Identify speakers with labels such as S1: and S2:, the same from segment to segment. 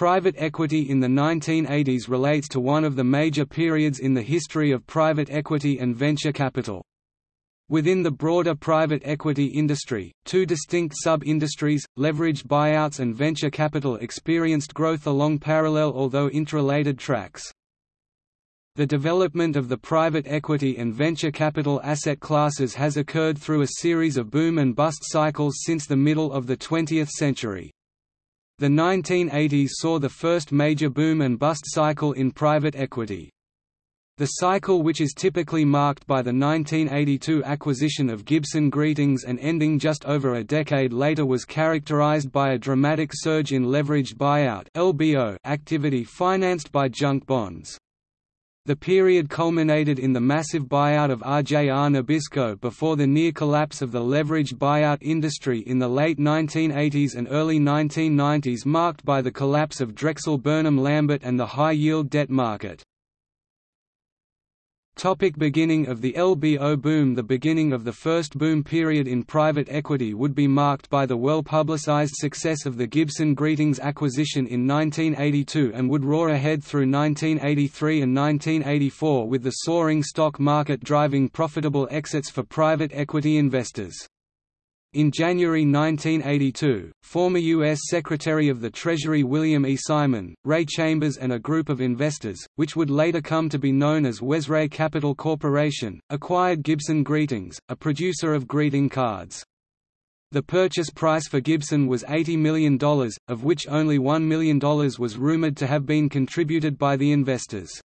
S1: Private equity in the 1980s relates to one of the major periods in the history of private equity and venture capital. Within the broader private equity industry, two distinct sub-industries, leveraged buyouts and venture capital experienced growth along parallel although interrelated tracks. The development of the private equity and venture capital asset classes has occurred through a series of boom and bust cycles since the middle of the 20th century. The 1980s saw the first major boom and bust cycle in private equity. The cycle which is typically marked by the 1982 acquisition of Gibson Greetings and ending just over a decade later was characterized by a dramatic surge in leveraged buyout activity financed by junk bonds. The period culminated in the massive buyout of RJR Nabisco before the near collapse of the leveraged buyout industry in the late 1980s and early 1990s marked by the collapse of Drexel Burnham Lambert and the high-yield debt market. Topic beginning of the LBO boom The beginning of the first boom period in private equity would be marked by the well-publicized success of the Gibson Greetings acquisition in 1982 and would roar ahead through 1983 and 1984 with the soaring stock market driving profitable exits for private equity investors. In January 1982, former U.S. Secretary of the Treasury William E. Simon, Ray Chambers and a group of investors, which would later come to be known as Wesray Capital Corporation, acquired Gibson Greetings, a producer of greeting cards. The purchase price for Gibson was $80 million, of which only $1 million was rumored to have been contributed by the investors.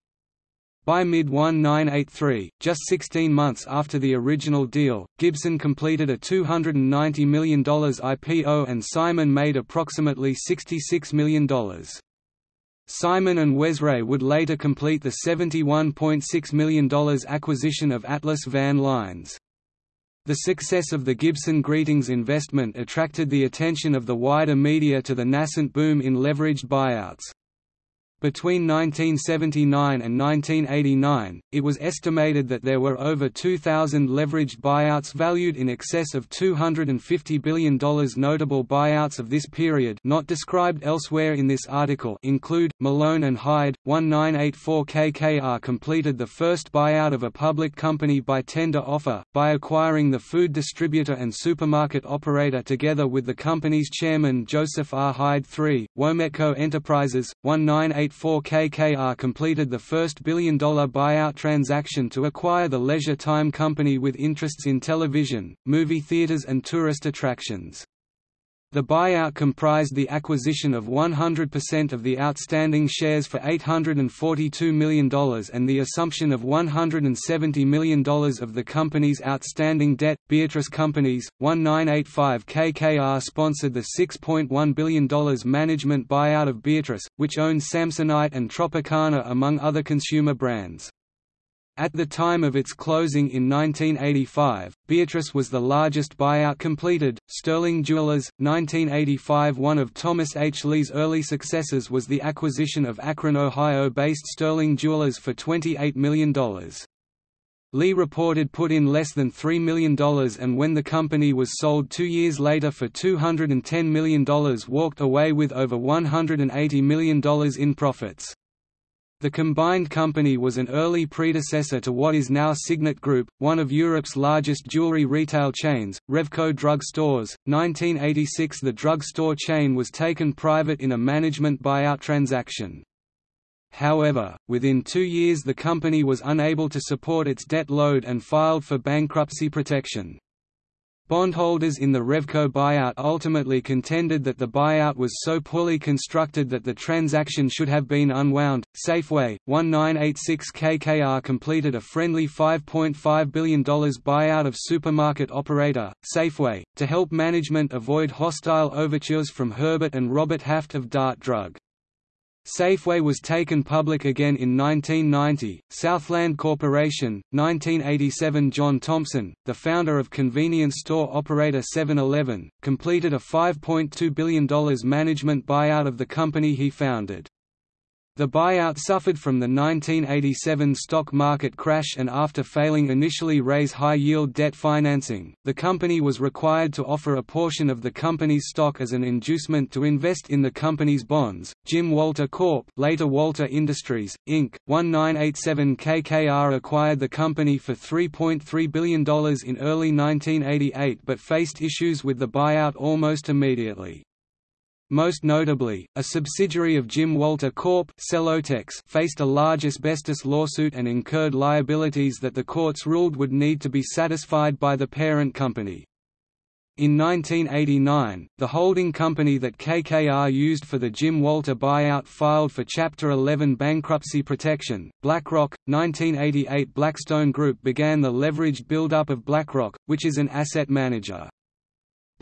S1: By mid-1983, just 16 months after the original deal, Gibson completed a $290 million IPO and Simon made approximately $66 million. Simon and Wesray would later complete the $71.6 million acquisition of Atlas Van Lines. The success of the Gibson Greetings investment attracted the attention of the wider media to the nascent boom in leveraged buyouts. Between 1979 and 1989, it was estimated that there were over 2,000 leveraged buyouts valued in excess of $250 billion. Notable buyouts of this period not described elsewhere in this article include, Malone and Hyde, 1984 KKR completed the first buyout of a public company by tender offer, by acquiring the food distributor and supermarket operator together with the company's chairman Joseph R. Hyde III, Wometco Enterprises, 1984 1984 KKR completed the first billion-dollar buyout transaction to acquire the Leisure Time Company with interests in television, movie theaters and tourist attractions. The buyout comprised the acquisition of 100% of the outstanding shares for $842 million and the assumption of $170 million of the company's outstanding debt. Beatrice Companies, 1985 KKR sponsored the $6.1 billion management buyout of Beatrice, which owned Samsonite and Tropicana among other consumer brands. At the time of its closing in 1985, Beatrice was the largest buyout completed. Sterling Jewelers, 1985 One of Thomas H. Lee's early successes was the acquisition of Akron, Ohio-based Sterling Jewelers for $28 million. Lee reported put in less than $3 million and when the company was sold two years later for $210 million walked away with over $180 million in profits. The combined company was an early predecessor to what is now Signet Group, one of Europe's largest jewelry retail chains, Revco Drug Stores. 1986 The drug store chain was taken private in a management buyout transaction. However, within two years the company was unable to support its debt load and filed for bankruptcy protection. Bondholders in the Revco buyout ultimately contended that the buyout was so poorly constructed that the transaction should have been unwound. Safeway, 1986 KKR completed a friendly $5.5 billion buyout of supermarket operator, Safeway, to help management avoid hostile overtures from Herbert and Robert Haft of Dart Drug. Safeway was taken public again in 1990. Southland Corporation, 1987 John Thompson, the founder of convenience store operator 7-Eleven, completed a $5.2 billion management buyout of the company he founded. The buyout suffered from the 1987 stock market crash and after failing initially raise high-yield debt financing, the company was required to offer a portion of the company's stock as an inducement to invest in the company's bonds. Jim Walter Corp, later Walter Industries, Inc., 1987 KKR acquired the company for $3.3 billion in early 1988 but faced issues with the buyout almost immediately. Most notably, a subsidiary of Jim Walter Corp Celotex faced a large asbestos lawsuit and incurred liabilities that the courts ruled would need to be satisfied by the parent company. In 1989, the holding company that KKR used for the Jim Walter buyout filed for Chapter 11 bankruptcy protection. BlackRock, 1988 Blackstone Group began the leveraged build-up of BlackRock, which is an asset manager.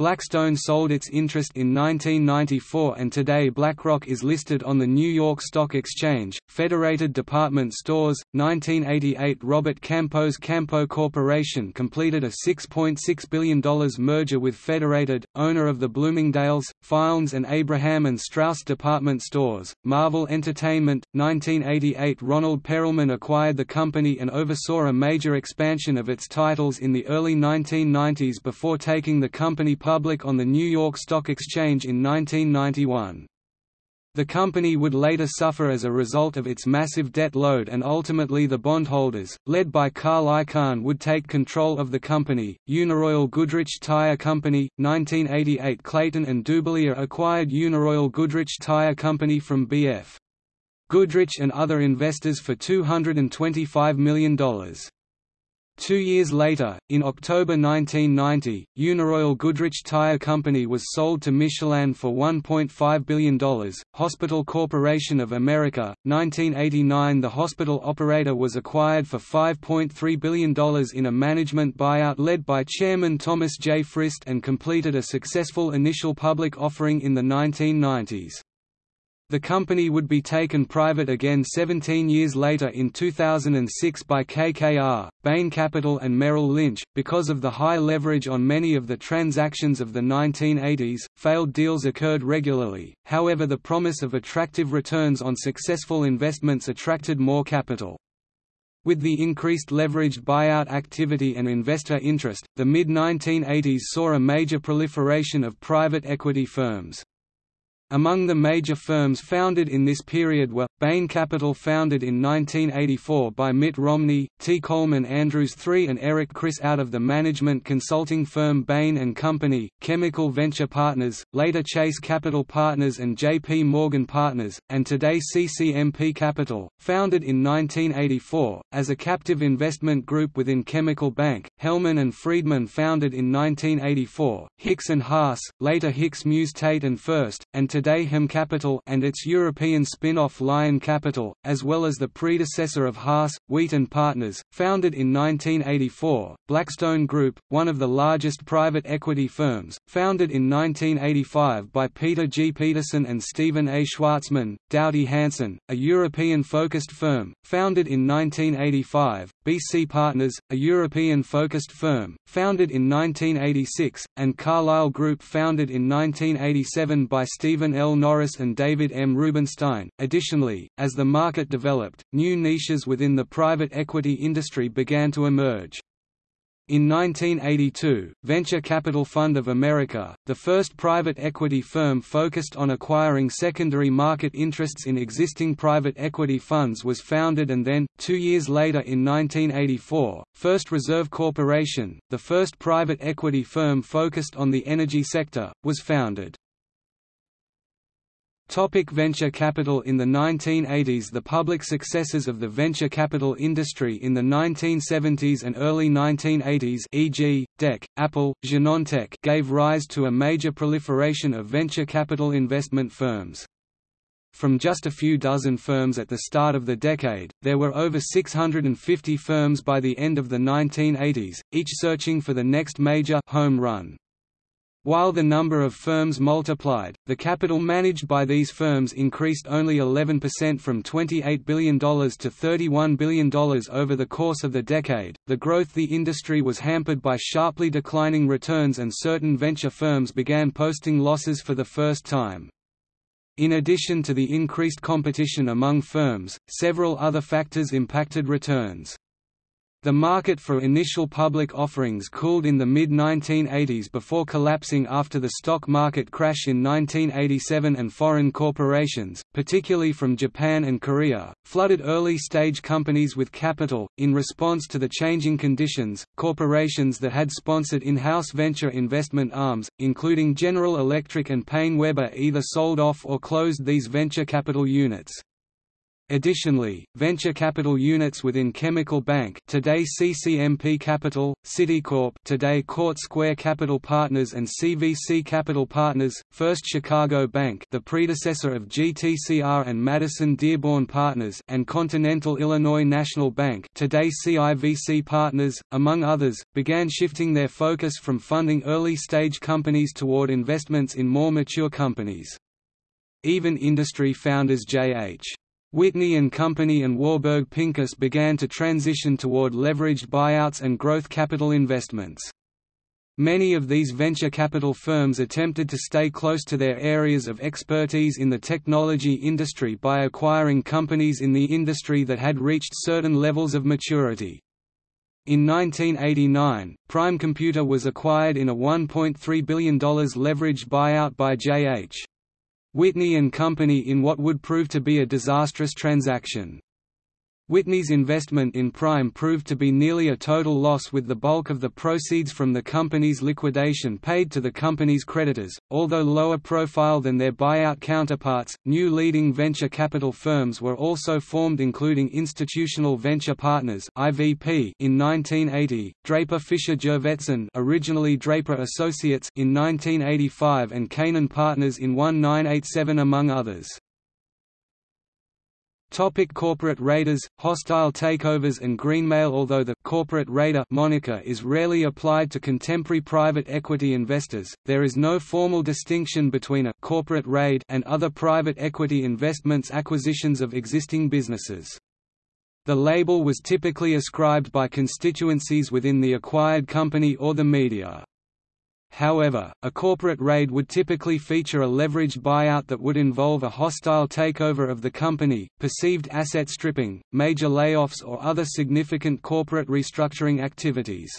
S1: Blackstone sold its interest in 1994 and today BlackRock is listed on the New York Stock Exchange. Federated Department Stores, 1988 Robert Campeau's Campeau Corporation completed a $6.6 .6 billion merger with Federated, owner of the Bloomingdale's, Fields and Abraham and Straus department stores. Marvel Entertainment, 1988 Ronald Perelman acquired the company and oversaw a major expansion of its titles in the early 1990s before taking the company public on the New York Stock Exchange in 1991. The company would later suffer as a result of its massive debt load and ultimately the bondholders, led by Carl Icahn would take control of the company. Uniroyal Goodrich Tire Company, 1988 Clayton and Dubilier acquired Uniroyal Goodrich Tire Company from B.F. Goodrich and other investors for $225 million. Two years later, in October 1990, Uniroyal Goodrich Tire Company was sold to Michelin for $1.5 billion. Hospital Corporation of America, 1989 The hospital operator was acquired for $5.3 billion in a management buyout led by Chairman Thomas J. Frist and completed a successful initial public offering in the 1990s. The company would be taken private again 17 years later in 2006 by KKR, Bain Capital and Merrill Lynch. Because of the high leverage on many of the transactions of the 1980s, failed deals occurred regularly, however the promise of attractive returns on successful investments attracted more capital. With the increased leveraged buyout activity and investor interest, the mid-1980s saw a major proliferation of private equity firms. Among the major firms founded in this period were, Bain Capital founded in 1984 by Mitt Romney, T. Coleman Andrews III and Eric Kriss out of the management consulting firm Bain & Company, Chemical Venture Partners, later Chase Capital Partners and J.P. Morgan Partners, and today CCMP Capital, founded in 1984, as a captive investment group within Chemical Bank, Hellman and Friedman founded in 1984, Hicks and Haas, later Hicks Muse Tate and Furst, and today today Hem Capital and its European spin-off Lion Capital, as well as the predecessor of Haas, Wheat and Partners, founded in 1984, Blackstone Group, one of the largest private equity firms, founded in 1985 by Peter G. Peterson and Stephen A. Schwarzman, Doughty Hanson, a European-focused firm, founded in 1985, BC Partners, a European-focused firm, founded in 1986, and Carlyle Group founded in 1987 by Stephen L. Norris and David M. Rubenstein. Additionally, as the market developed, new niches within the private equity industry began to emerge. In 1982, Venture Capital Fund of America, the first private equity firm focused on acquiring secondary market interests in existing private equity funds was founded and then, two years later in 1984, First Reserve Corporation, the first private equity firm focused on the energy sector, was founded. Topic venture capital In the 1980s The public successes of the venture capital industry in the 1970s and early 1980s e.g., DEC, Apple, Genentech gave rise to a major proliferation of venture capital investment firms. From just a few dozen firms at the start of the decade, there were over 650 firms by the end of the 1980s, each searching for the next major home run. While the number of firms multiplied, the capital managed by these firms increased only 11% from $28 billion to $31 billion over the course of the decade. The growth the industry was hampered by sharply declining returns and certain venture firms began posting losses for the first time. In addition to the increased competition among firms, several other factors impacted returns. The market for initial public offerings cooled in the mid-1980s before collapsing after the stock market crash in 1987 and foreign corporations, particularly from Japan and Korea, flooded early-stage companies with capital. In response to the changing conditions, corporations that had sponsored in-house venture investment arms, including General Electric and PaineWebber either sold off or closed these venture capital units. Additionally, venture capital units within Chemical Bank today CCMP Capital, Citicorp today Court Square Capital Partners and CVC Capital Partners, First Chicago Bank the predecessor of GTCR and Madison Dearborn Partners and Continental Illinois National Bank today CIVC Partners, among others, began shifting their focus from funding early-stage companies toward investments in more mature companies. Even industry founders J.H. Whitney and Company and Warburg Pincus began to transition toward leveraged buyouts and growth capital investments. Many of these venture capital firms attempted to stay close to their areas of expertise in the technology industry by acquiring companies in the industry that had reached certain levels of maturity. In 1989, Prime Computer was acquired in a $1.3 billion leveraged buyout by J.H. Whitney and Company in what would prove to be a disastrous transaction. Whitney's investment in Prime proved to be nearly a total loss with the bulk of the proceeds from the company's liquidation paid to the company's creditors. Although lower profile than their buyout counterparts, new leading venture capital firms were also formed including Institutional Venture Partners (IVP) in 1980, Draper Fisher Jurvetson, originally Draper Associates in 1985 and Canaan Partners in 1987 among others. Topic corporate raiders, hostile takeovers and greenmail Although the «corporate raider» moniker is rarely applied to contemporary private equity investors, there is no formal distinction between a «corporate raid» and other private equity investments acquisitions of existing businesses. The label was typically ascribed by constituencies within the acquired company or the media. However, a corporate raid would typically feature a leveraged buyout that would involve a hostile takeover of the company, perceived asset stripping, major layoffs or other significant corporate restructuring activities.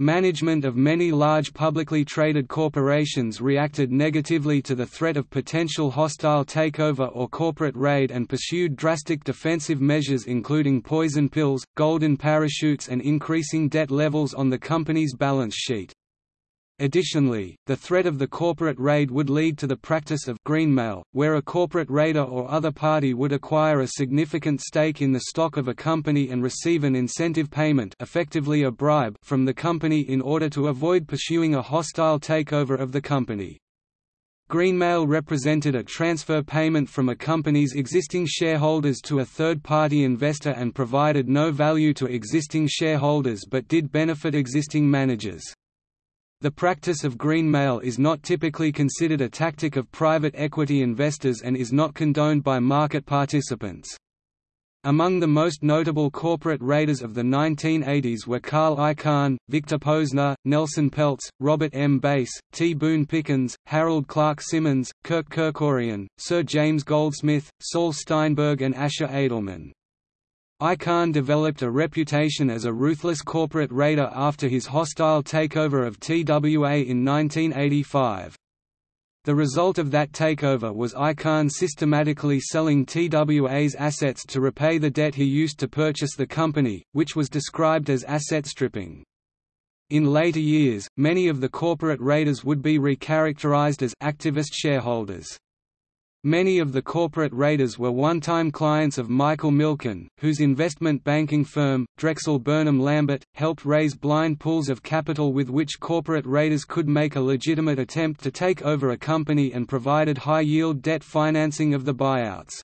S1: Management of many large publicly traded corporations reacted negatively to the threat of potential hostile takeover or corporate raid and pursued drastic defensive measures including poison pills, golden parachutes and increasing debt levels on the company's balance sheet. Additionally, the threat of the corporate raid would lead to the practice of greenmail, where a corporate raider or other party would acquire a significant stake in the stock of a company and receive an incentive payment effectively a bribe from the company in order to avoid pursuing a hostile takeover of the company. Greenmail represented a transfer payment from a company's existing shareholders to a third-party investor and provided no value to existing shareholders but did benefit existing managers. The practice of greenmail is not typically considered a tactic of private equity investors and is not condoned by market participants. Among the most notable corporate raiders of the 1980s were Carl Icahn, Victor Posner, Nelson Peltz, Robert M. Bass, T. Boone Pickens, Harold Clark Simmons, Kirk Kerkorian, Sir James Goldsmith, Saul Steinberg and Asher Edelman. Icahn developed a reputation as a ruthless corporate raider after his hostile takeover of TWA in 1985. The result of that takeover was Icahn systematically selling TWA's assets to repay the debt he used to purchase the company, which was described as asset stripping. In later years, many of the corporate raiders would be recharacterized as activist shareholders. Many of the corporate raiders were one-time clients of Michael Milken, whose investment banking firm, Drexel Burnham Lambert, helped raise blind pools of capital with which corporate raiders could make a legitimate attempt to take over a company and provided high-yield debt financing of the buyouts.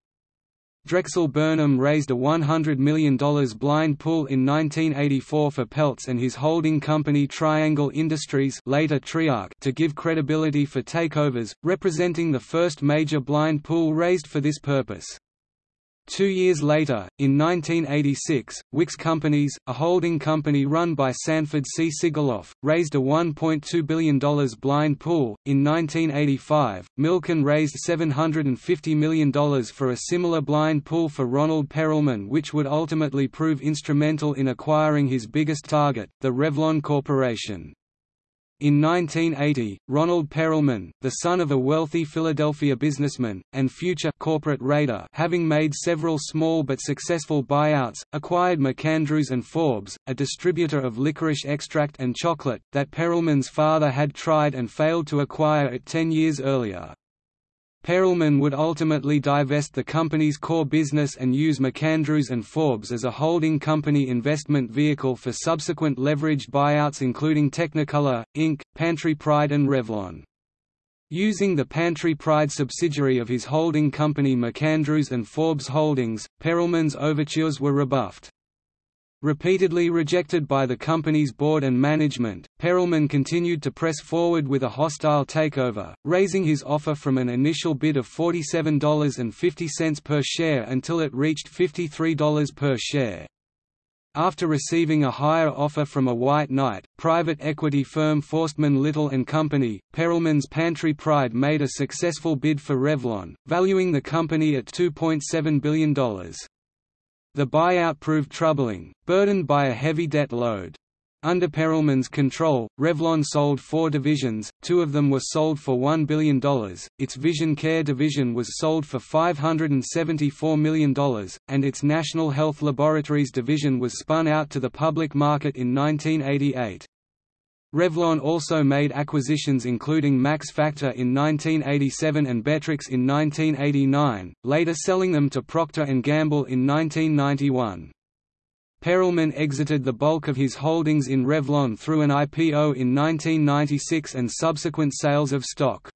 S1: Drexel Burnham raised a $100 million blind pool in 1984 for Peltz and his holding company Triangle Industries later Triarc to give credibility for takeovers, representing the first major blind pool raised for this purpose. Two years later, in 1986, Wickes Companies, a holding company run by Sanford C. Sigaloff, raised a $1.2 billion blind pool. In 1985, Milken raised $750 million for a similar blind pool for Ronald Perelman, which would ultimately prove instrumental in acquiring his biggest target, the Revlon Corporation. In 1980, Ronald Perelman, the son of a wealthy Philadelphia businessman, and future corporate raider having made several small but successful buyouts, acquired MacAndrews and Forbes, a distributor of licorice extract and chocolate, that Perelman's father had tried and failed to acquire it ten years earlier. Perelman would ultimately divest the company's core business and use MacAndrews and Forbes as a holding company investment vehicle for subsequent leveraged buyouts including Technicolor, Inc., Pantry Pride and Revlon. Using the Pantry Pride subsidiary of his holding company MacAndrews and Forbes Holdings, Perelman's overtures were rebuffed. Repeatedly rejected by the company's board and management, Perelman continued to press forward with a hostile takeover, raising his offer from an initial bid of $47.50 per share until it reached $53 per share. After receiving a higher offer from a white knight, private equity firm Forstmann Little Company, Perelman's Pantry Pride made a successful bid for Revlon, valuing the company at $2.7 billion. The buyout proved troubling, burdened by a heavy debt load. Under Perelman's control, Revlon sold four divisions, two of them were sold for $1 billion, its Vision Care division was sold for $574 million, and its National Health Laboratories division was spun out to the public market in 1988. Revlon also made acquisitions including Max Factor in 1987 and Betrix in 1989, later selling them to Procter & Gamble in 1991. Perelman exited the bulk of his holdings in Revlon through an IPO in 1996 and subsequent sales of stock.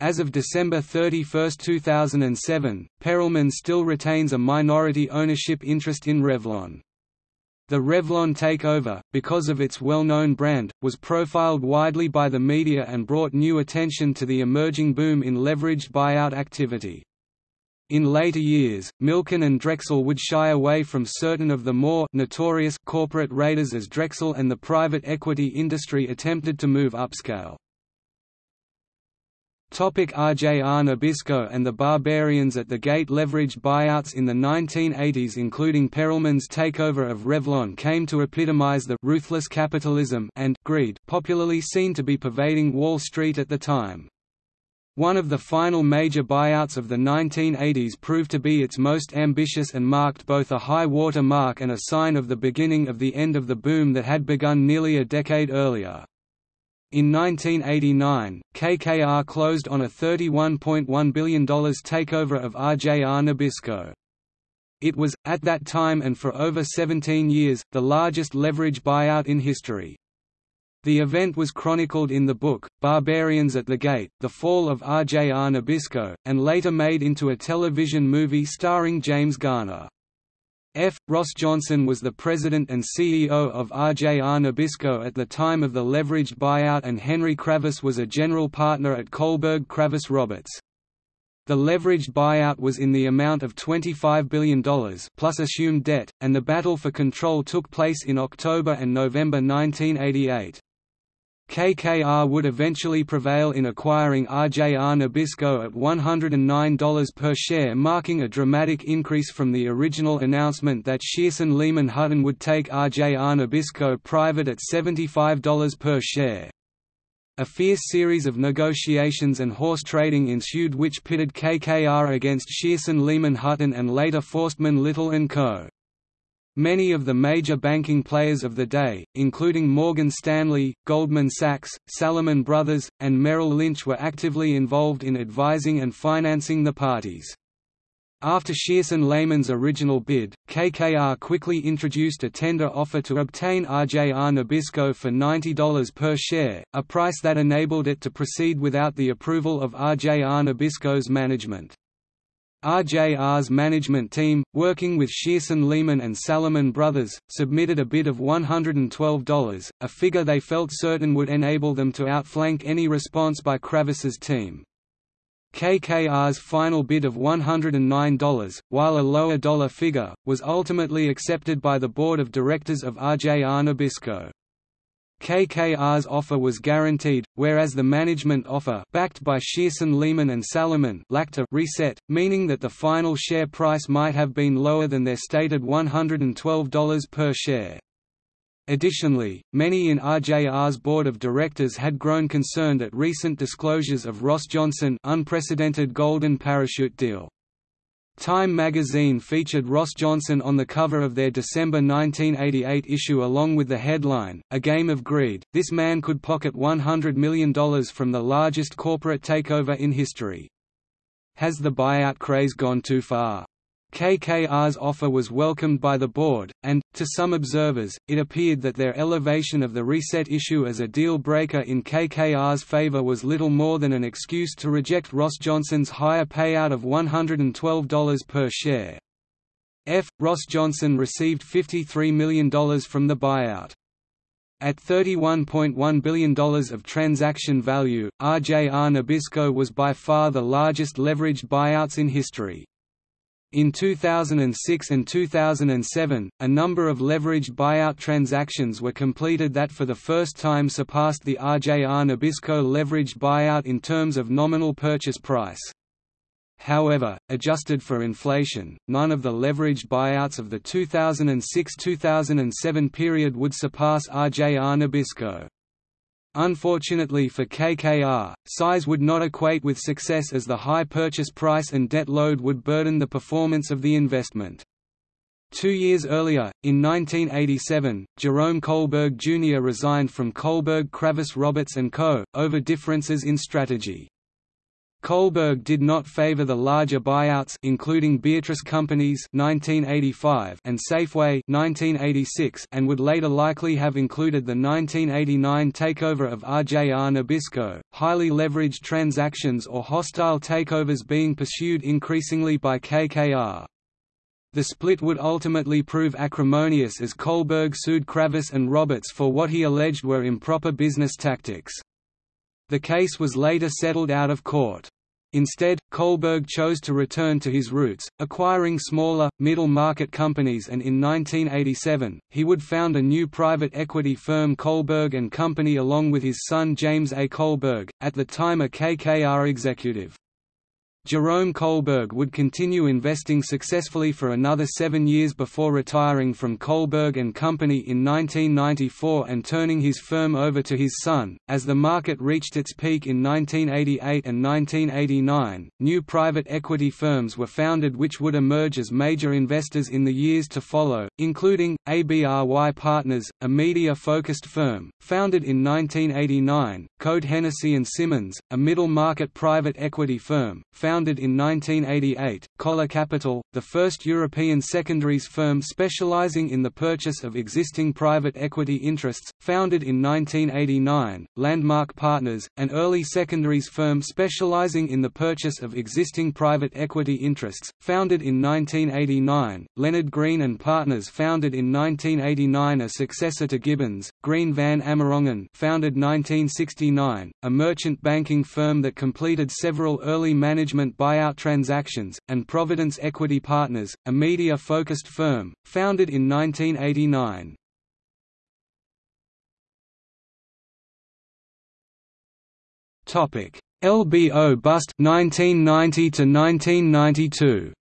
S1: As of December 31, 2007, Perelman still retains a minority ownership interest in Revlon. The Revlon takeover, because of its well-known brand, was profiled widely by the media and brought new attention to the emerging boom in leveraged buyout activity. In later years, Milken and Drexel would shy away from certain of the more notorious corporate raiders as Drexel and the private equity industry attempted to move upscale. RJR Nabisco and the Barbarians at the Gate leveraged buyouts in the 1980s including Perelman's takeover of Revlon came to epitomize the «ruthless capitalism» and «greed» popularly seen to be pervading Wall Street at the time. One of the final major buyouts of the 1980s proved to be its most ambitious and marked both a high water mark and a sign of the beginning of the end of the boom that had begun nearly a decade earlier. In 1989, KKR closed on a $31.1 billion takeover of RJR Nabisco. It was, at that time and for over 17 years, the largest leverage buyout in history. The event was chronicled in the book, Barbarians at the Gate, The Fall of RJR Nabisco, and later made into a television movie starring James Garner. F. Ross Johnson was the president and CEO of RJR Nabisco at the time of the leveraged buyout and Henry Kravis was a general partner at Kohlberg Kravis Roberts. The leveraged buyout was in the amount of $25 billion plus assumed debt, and the battle for control took place in October and November 1988. KKR would eventually prevail in acquiring RJR Nabisco at $109 per share marking a dramatic increase from the original announcement that Shearson Lehman Hutton would take RJR Nabisco private at $75 per share. A fierce series of negotiations and horse trading ensued which pitted KKR against Shearson Lehman Hutton and later Forstmann Little & Co. Many of the major banking players of the day, including Morgan Stanley, Goldman Sachs, Salomon Brothers, and Merrill Lynch were actively involved in advising and financing the parties. After Shearson Lehman's original bid, KKR quickly introduced a tender offer to obtain RJR Nabisco for $90 per share, a price that enabled it to proceed without the approval of RJR Nabisco's management. RJR's management team, working with Shearson Lehman and Salomon Brothers, submitted a bid of $112, a figure they felt certain would enable them to outflank any response by Kravis's team. KKR's final bid of $109, while a lower dollar figure, was ultimately accepted by the board of directors of RJR Nabisco. KKR's offer was guaranteed, whereas the management offer backed by Shearson Lehman and Salomon lacked a reset, meaning that the final share price might have been lower than their stated $112 per share. Additionally, many in RJR's board of directors had grown concerned at recent disclosures of Ross Johnson unprecedented golden parachute deal. Time magazine featured Ross Johnson on the cover of their December 1988 issue along with the headline, A Game of Greed, this man could pocket $100 million from the largest corporate takeover in history. Has the buyout craze gone too far? KKR's offer was welcomed by the board, and, to some observers, it appeared that their elevation of the reset issue as a deal-breaker in KKR's favor was little more than an excuse to reject Ross Johnson's higher payout of $112 per share. F. Ross Johnson received $53 million from the buyout. At $31.1 billion of transaction value, RJR Nabisco was by far the largest leveraged buyouts in history. In 2006 and 2007, a number of leveraged buyout transactions were completed that for the first time surpassed the RJR Nabisco leveraged buyout in terms of nominal purchase price. However, adjusted for inflation, none of the leveraged buyouts of the 2006–2007 period would surpass RJR Nabisco. Unfortunately for KKR, size would not equate with success as the high purchase price and debt load would burden the performance of the investment. Two years earlier, in 1987, Jerome Kohlberg Jr. resigned from Kohlberg Kravis Roberts & Co., over differences in strategy. Kohlberg did not favor the larger buyouts including Beatrice Companies 1985 and Safeway 1986 and would later likely have included the 1989 takeover of RJR Nabisco, highly leveraged transactions or hostile takeovers being pursued increasingly by KKR. The split would ultimately prove acrimonious as Kohlberg sued Kravis and Roberts for what he alleged were improper business tactics. The case was later settled out of court. Instead, Kohlberg chose to return to his roots, acquiring smaller, middle-market companies and in 1987, he would found a new private equity firm Kohlberg & Company along with his son James A. Kohlberg, at the time a KKR executive. Jerome Kohlberg would continue investing successfully for another seven years before retiring from Kohlberg and Company in 1994 and turning his firm over to his son. As the market reached its peak in 1988 and 1989, new private equity firms were founded which would emerge as major investors in the years to follow, including ABRY Partners, a media-focused firm, founded in 1989, Code Hennessy and Simmons, a middle-market private equity firm, founded in 1988, Coller Capital, the first European secondaries firm specializing in the purchase of existing private equity interests, founded in 1989, Landmark Partners, an early secondaries firm specializing in the purchase of existing private equity interests, founded in 1989, Leonard Green and Partners founded in 1989 a successor to Gibbons, Green Van Amerongen founded 1969, a merchant banking firm that completed several early management buyout transactions, and Providence Equity Partners, a media-focused firm, founded in 1989. LBO bust 1990 to 1992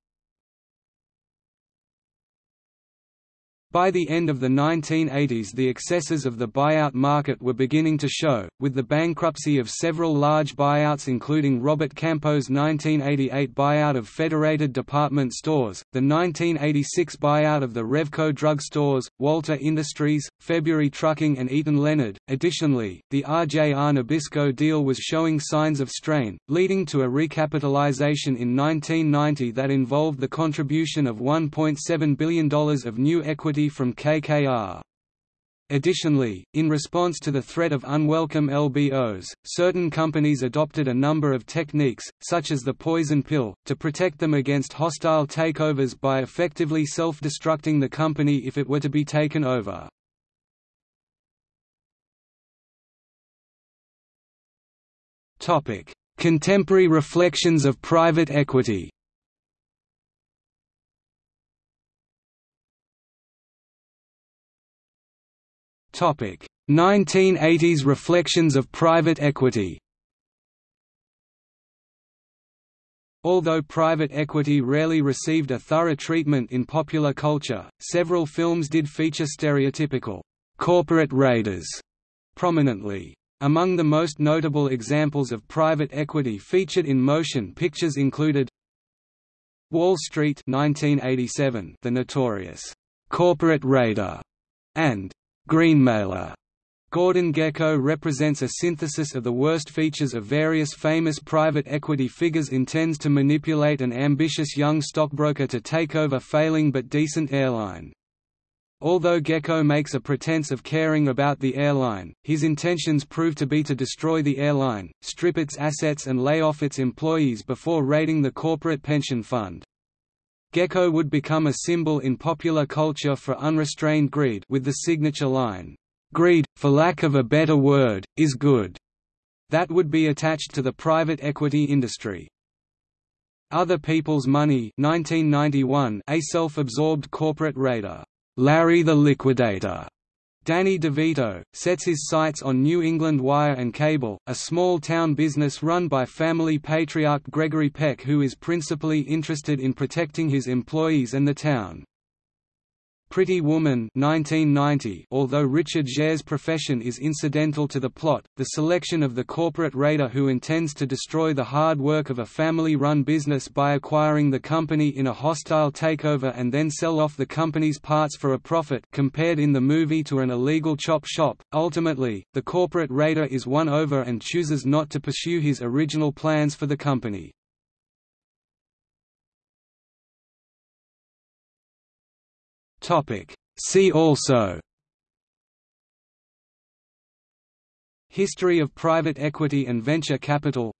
S1: By the end of the 1980s the excesses of the buyout market were beginning to show, with the bankruptcy of several large buyouts including Robert Campeau's 1988 buyout of Federated Department Stores, the 1986 buyout of the Revco Drug Stores, Walter Industries, February Trucking and Eaton Leonard. Additionally, the RJR Nabisco deal was showing signs of strain, leading to a recapitalization in 1990 that involved the contribution of $1.7 billion of new equity from KKR. Additionally, in response to the threat of unwelcome LBOs, certain companies adopted a number of techniques, such as the poison pill, to protect them against hostile takeovers by effectively self-destructing the company if it were to be taken over. Contemporary reflections of private equity Topic 1980s reflections of private equity Although private equity rarely received a thorough treatment in popular culture, several films did feature stereotypical corporate raiders prominently. Among the most notable examples of private equity featured in motion pictures included Wall Street 1987, The Notorious Corporate Raider, and Greenmailer. Gordon Gekko represents a synthesis of the worst features of various famous private equity figures intends to manipulate an ambitious young stockbroker to take over failing but decent airline. Although Gekko makes a pretense of caring about the airline, his intentions prove to be to destroy the airline, strip its assets and lay off its employees before raiding the corporate pension fund. Gekko would become a symbol in popular culture for unrestrained greed with the signature line, "'Greed, for lack of a better word, is good' that would be attached to the private equity industry. Other People's Money 1991, a self-absorbed corporate raider, Larry the Liquidator, Danny DeVito, sets his sights on New England Wire and Cable, a small-town business run by family patriarch Gregory Peck who is principally interested in protecting his employees and the town. Pretty Woman 1990 Although Richard Gere's profession is incidental to the plot, the selection of the corporate raider who intends to destroy the hard work of a family-run business by acquiring the company in a hostile takeover and then sell off the company's parts for a profit compared in the movie to an illegal chop shop. Ultimately, the corporate raider is won over and chooses not to pursue his original plans for the company. Topic. See also. History of private equity and venture capital.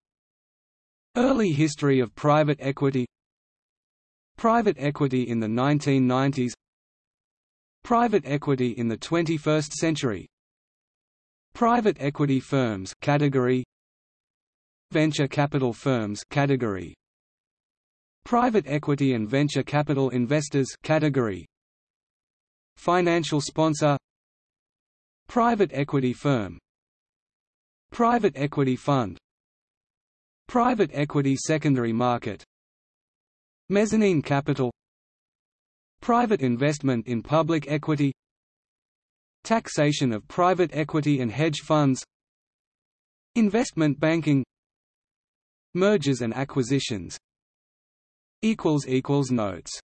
S1: Early history of private equity. Private equity in the 1990s Private equity in the 21st century. Private equity firms category. Venture capital firms category. Private equity and venture capital investors category Financial sponsor Private equity firm Private equity fund Private equity secondary market Mezzanine capital Private investment in public equity Taxation of private equity and hedge funds Investment banking Mergers and acquisitions Notes